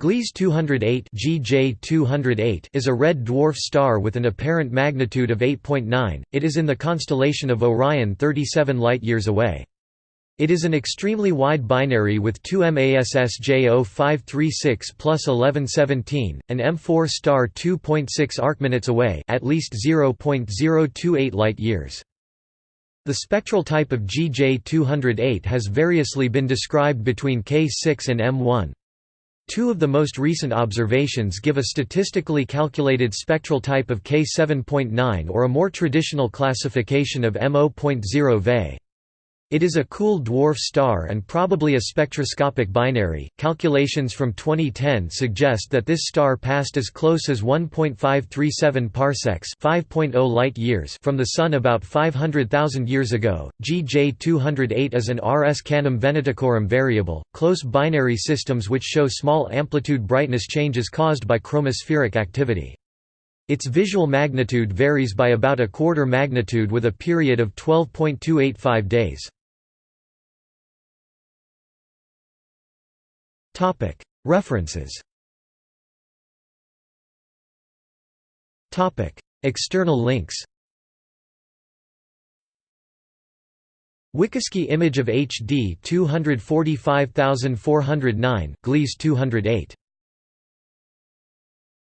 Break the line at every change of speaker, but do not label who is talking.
Gliese 208 GJ 208 is a red dwarf star with an apparent magnitude of 8.9. It is in the constellation of Orion 37 light-years away. It is an extremely wide binary with two MASS J0536 plus 1117, an M4 star 2.6 arcminutes away at least 0.028 light-years. The spectral type of GJ 208 has variously been described between K6 and M1. Two of the most recent observations give a statistically calculated spectral type of K7.9 or a more traditional classification of M0.0 Ve. It is a cool dwarf star and probably a spectroscopic binary. Calculations from 2010 suggest that this star passed as close as 1.537 parsecs (5.0 light-years) from the Sun about 500,000 years ago. GJ 208 is an RS Canum Venaticorum variable, close binary systems which show small amplitude brightness changes caused by chromospheric activity. Its visual magnitude varies by about a quarter magnitude with a period of 12.285 days. References. External links. WikiSky image of HD 245409, Gliese 208